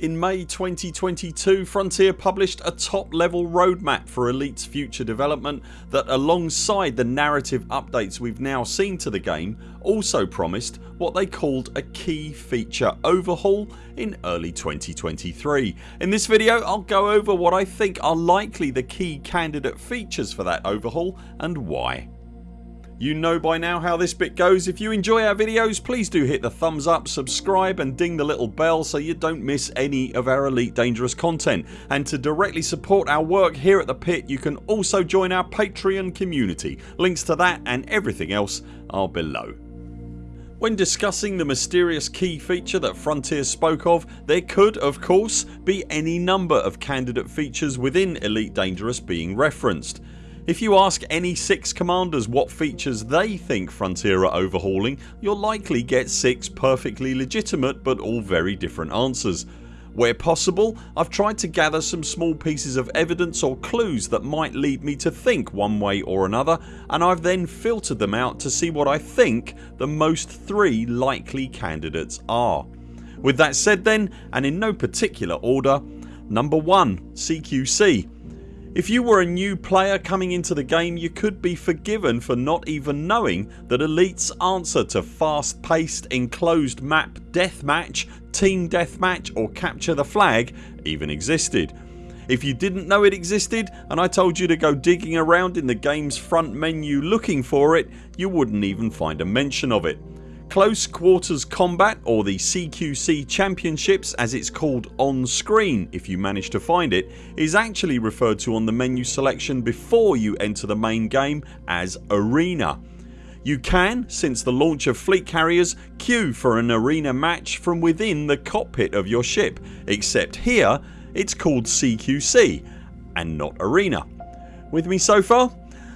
In May 2022 Frontier published a top level roadmap for Elite's future development that alongside the narrative updates we've now seen to the game also promised what they called a key feature overhaul in early 2023. In this video I'll go over what I think are likely the key candidate features for that overhaul and why. You know by now how this bit goes. If you enjoy our videos please do hit the thumbs up, subscribe and ding the little bell so you don't miss any of our Elite Dangerous content and to directly support our work here at the pit you can also join our Patreon community. Links to that and everything else are below. When discussing the mysterious key feature that Frontier spoke of there could of course be any number of candidate features within Elite Dangerous being referenced. If you ask any 6 commanders what features they think Frontier are overhauling you'll likely get 6 perfectly legitimate but all very different answers. Where possible I've tried to gather some small pieces of evidence or clues that might lead me to think one way or another and I've then filtered them out to see what I think the most 3 likely candidates are. With that said then and in no particular order Number 1 CQC if you were a new player coming into the game you could be forgiven for not even knowing that Elite's answer to fast paced enclosed map deathmatch, team deathmatch or capture the flag even existed. If you didn't know it existed and I told you to go digging around in the games front menu looking for it you wouldn't even find a mention of it. Close Quarters Combat or the CQC Championships as it's called on screen if you manage to find it is actually referred to on the menu selection before you enter the main game as Arena. You can, since the launch of fleet carriers, queue for an arena match from within the cockpit of your ship except here it's called CQC and not Arena. With me so far?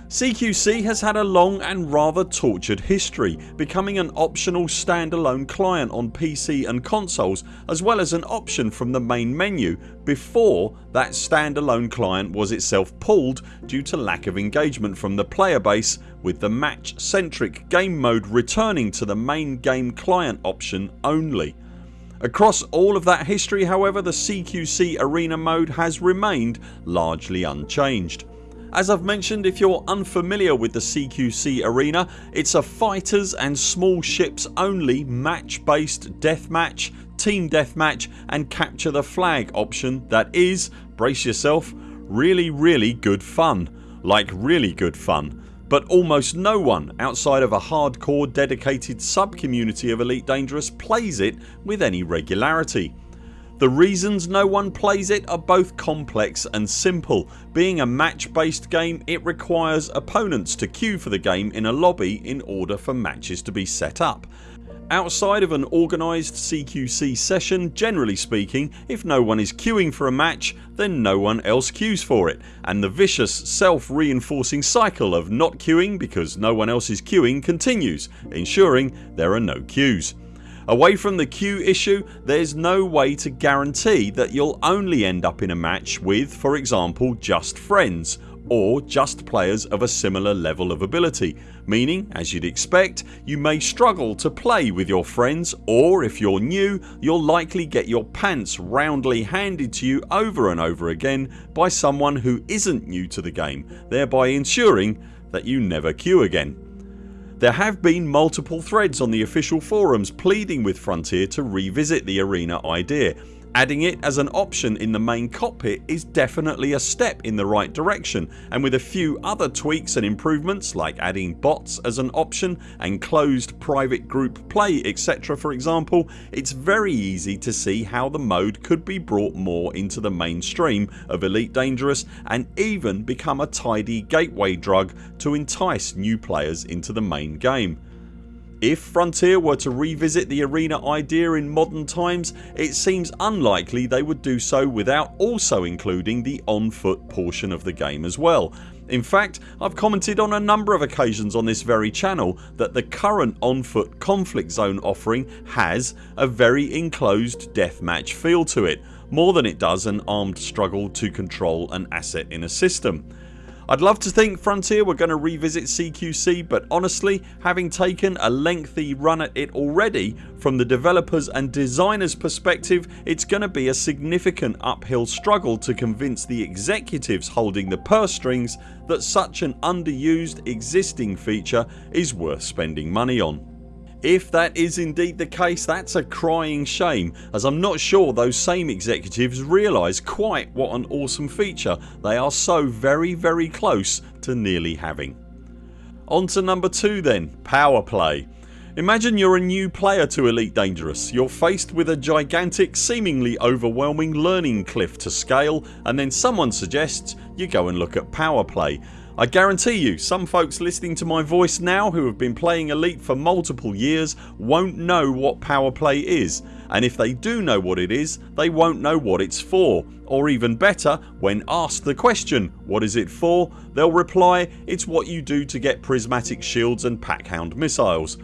CQC has had a long and rather tortured history becoming an optional standalone client on PC and consoles as well as an option from the main menu before that standalone client was itself pulled due to lack of engagement from the player base with the match centric game mode returning to the main game client option only. Across all of that history however the CQC arena mode has remained largely unchanged. As I've mentioned if you're unfamiliar with the CQC arena it's a fighters and small ships only match based deathmatch, team deathmatch and capture the flag option that is, brace yourself, really really good fun. Like really good fun but almost no one outside of a hardcore dedicated sub community of Elite Dangerous plays it with any regularity. The reasons no one plays it are both complex and simple. Being a match based game it requires opponents to queue for the game in a lobby in order for matches to be set up. Outside of an organised CQC session generally speaking if no one is queuing for a match then no one else queues for it and the vicious self reinforcing cycle of not queuing because no one else is queuing continues ensuring there are no queues. Away from the queue issue there's no way to guarantee that you'll only end up in a match with for example just friends or just players of a similar level of ability meaning as you'd expect you may struggle to play with your friends or if you're new you'll likely get your pants roundly handed to you over and over again by someone who isn't new to the game thereby ensuring that you never queue again. There have been multiple threads on the official forums pleading with Frontier to revisit the arena idea Adding it as an option in the main cockpit is definitely a step in the right direction and with a few other tweaks and improvements like adding bots as an option and closed private group play etc for example it's very easy to see how the mode could be brought more into the mainstream of Elite Dangerous and even become a tidy gateway drug to entice new players into the main game. If Frontier were to revisit the arena idea in modern times it seems unlikely they would do so without also including the on foot portion of the game as well. In fact I've commented on a number of occasions on this very channel that the current on foot conflict zone offering has a very enclosed deathmatch feel to it more than it does an armed struggle to control an asset in a system. I'd love to think Frontier were going to revisit CQC but honestly having taken a lengthy run at it already from the developers and designers perspective it's going to be a significant uphill struggle to convince the executives holding the purse strings that such an underused existing feature is worth spending money on. If that is indeed the case that's a crying shame as I'm not sure those same executives realise quite what an awesome feature they are so very very close to nearly having. On to number 2 then Power Play. Imagine you're a new player to Elite Dangerous. You're faced with a gigantic seemingly overwhelming learning cliff to scale and then someone suggests you go and look at Power Play I guarantee you some folks listening to my voice now who have been playing Elite for multiple years won't know what power play is. And if they do know what it is they won't know what it's for. Or even better when asked the question what is it for? they'll reply it's what you do to get prismatic shields and packhound missiles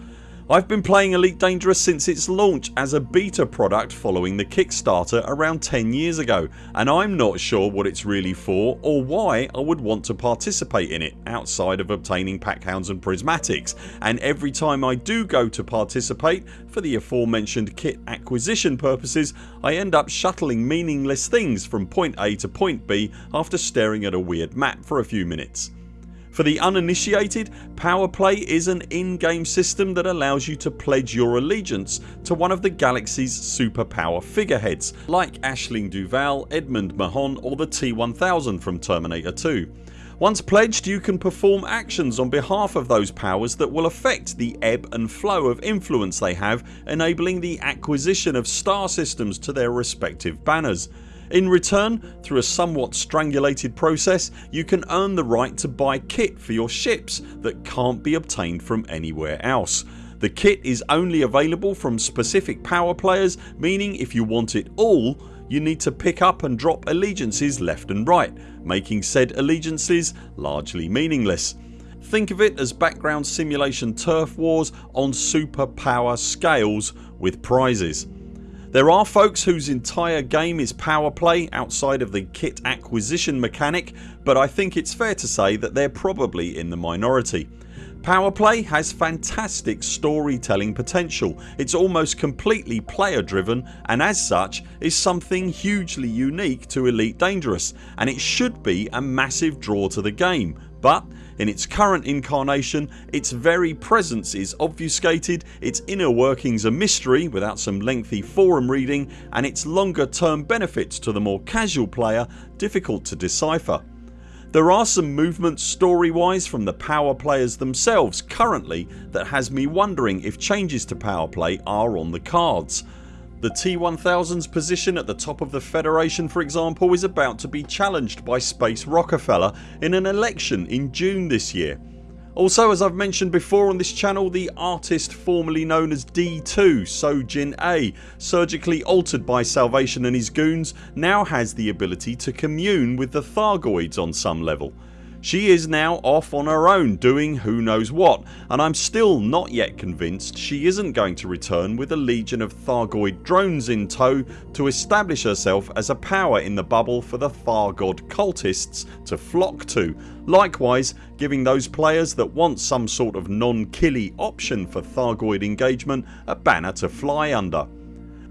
I've been playing Elite Dangerous since its launch as a beta product following the Kickstarter around 10 years ago and I'm not sure what it's really for or why I would want to participate in it outside of obtaining packhounds and prismatics and every time I do go to participate for the aforementioned kit acquisition purposes I end up shuttling meaningless things from point A to point B after staring at a weird map for a few minutes. For the uninitiated Power Play is an in-game system that allows you to pledge your allegiance to one of the galaxy's superpower figureheads like Aisling Duval, Edmund Mahon or the T-1000 from Terminator 2. Once pledged you can perform actions on behalf of those powers that will affect the ebb and flow of influence they have enabling the acquisition of star systems to their respective banners. In return through a somewhat strangulated process you can earn the right to buy kit for your ships that can't be obtained from anywhere else. The kit is only available from specific power players meaning if you want it all you need to pick up and drop allegiances left and right making said allegiances largely meaningless. Think of it as background simulation turf wars on superpower scales with prizes. There are folks whose entire game is power play outside of the kit acquisition mechanic but I think it's fair to say that they're probably in the minority. Power Play has fantastic storytelling potential. It's almost completely player driven and as such is something hugely unique to Elite Dangerous and it should be a massive draw to the game but in its current incarnation its very presence is obfuscated, its inner workings a mystery without some lengthy forum reading and its longer term benefits to the more casual player difficult to decipher. There are some movements story wise from the power players themselves currently that has me wondering if changes to power play are on the cards. The T-1000's position at the top of the Federation for example is about to be challenged by Space Rockefeller in an election in June this year. Also as I've mentioned before on this channel the artist formerly known as D2 Seo Jin-ae surgically altered by Salvation and his goons now has the ability to commune with the Thargoids on some level. She is now off on her own doing who knows what and I'm still not yet convinced she isn't going to return with a legion of Thargoid drones in tow to establish herself as a power in the bubble for the Thargoid cultists to flock to likewise giving those players that want some sort of non-killy option for Thargoid engagement a banner to fly under.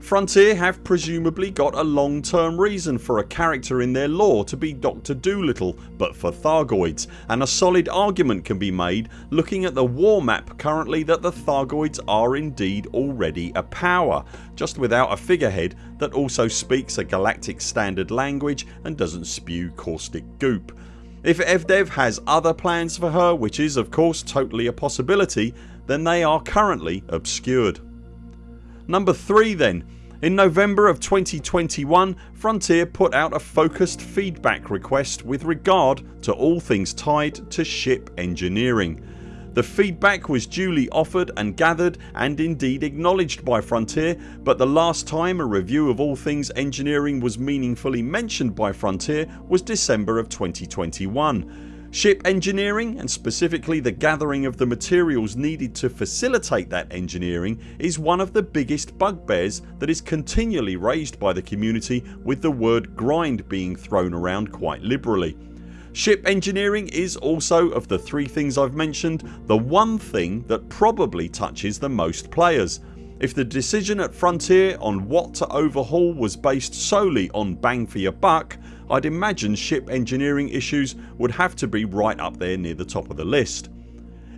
Frontier have presumably got a long term reason for a character in their lore to be Dr Dolittle but for Thargoids and a solid argument can be made looking at the war map currently that the Thargoids are indeed already a power just without a figurehead that also speaks a galactic standard language and doesn't spew caustic goop. If FDev has other plans for her which is of course totally a possibility then they are currently obscured. Number 3 then in November of 2021 Frontier put out a focused feedback request with regard to all things tied to ship engineering. The feedback was duly offered and gathered and indeed acknowledged by Frontier but the last time a review of all things engineering was meaningfully mentioned by Frontier was December of 2021 Ship engineering and specifically the gathering of the materials needed to facilitate that engineering is one of the biggest bugbears that is continually raised by the community with the word grind being thrown around quite liberally. Ship engineering is also, of the three things I've mentioned, the one thing that probably touches the most players. If the decision at Frontier on what to overhaul was based solely on bang for your buck I'd imagine ship engineering issues would have to be right up there near the top of the list.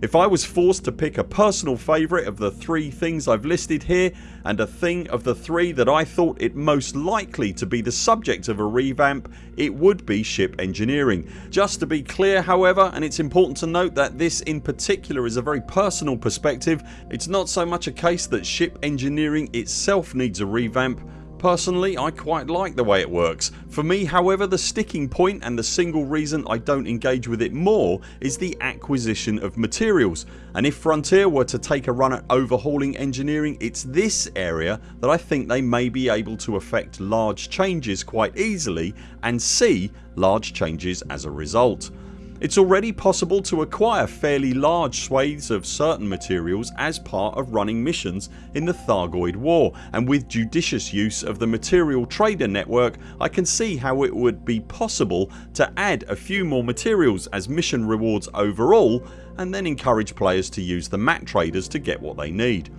If I was forced to pick a personal favourite of the three things I've listed here and a thing of the three that I thought it most likely to be the subject of a revamp it would be ship engineering. Just to be clear however and it's important to note that this in particular is a very personal perspective it's not so much a case that ship engineering itself needs a revamp Personally I quite like the way it works. For me however the sticking point and the single reason I don't engage with it more is the acquisition of materials and if Frontier were to take a run at overhauling engineering it's this area that I think they may be able to effect large changes quite easily and see large changes as a result. It's already possible to acquire fairly large swathes of certain materials as part of running missions in the Thargoid war and with judicious use of the material trader network I can see how it would be possible to add a few more materials as mission rewards overall and then encourage players to use the mat traders to get what they need.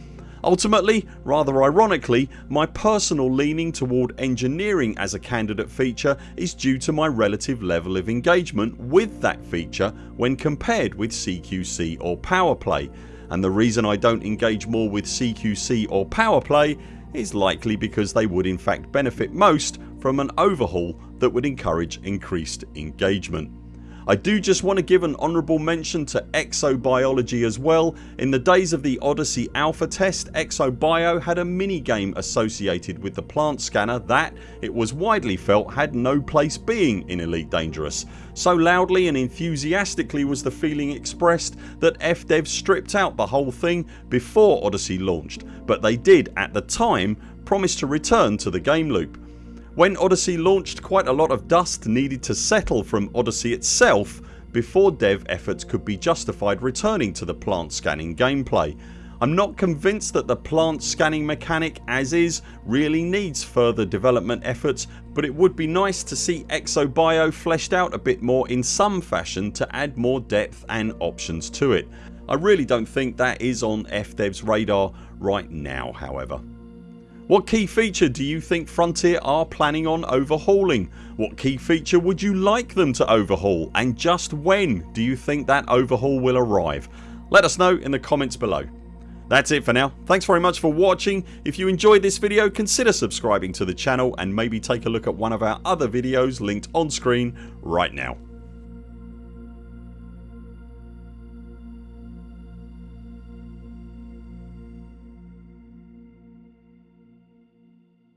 Ultimately, rather ironically, my personal leaning toward engineering as a candidate feature is due to my relative level of engagement with that feature when compared with CQC or power play and the reason I don't engage more with CQC or power play is likely because they would in fact benefit most from an overhaul that would encourage increased engagement. I do just want to give an honourable mention to Exobiology as well. In the days of the Odyssey alpha test Exobio had a mini game associated with the plant scanner that, it was widely felt, had no place being in Elite Dangerous. So loudly and enthusiastically was the feeling expressed that FDev stripped out the whole thing before Odyssey launched but they did at the time promise to return to the game loop. When Odyssey launched quite a lot of dust needed to settle from Odyssey itself before dev efforts could be justified returning to the plant scanning gameplay. I'm not convinced that the plant scanning mechanic as is really needs further development efforts but it would be nice to see Exobio fleshed out a bit more in some fashion to add more depth and options to it. I really don't think that is on FDev's radar right now however. What key feature do you think Frontier are planning on overhauling? What key feature would you like them to overhaul and just when do you think that overhaul will arrive? Let us know in the comments below. That's it for now. Thanks very much for watching. If you enjoyed this video consider subscribing to the channel and maybe take a look at one of our other videos linked on screen right now.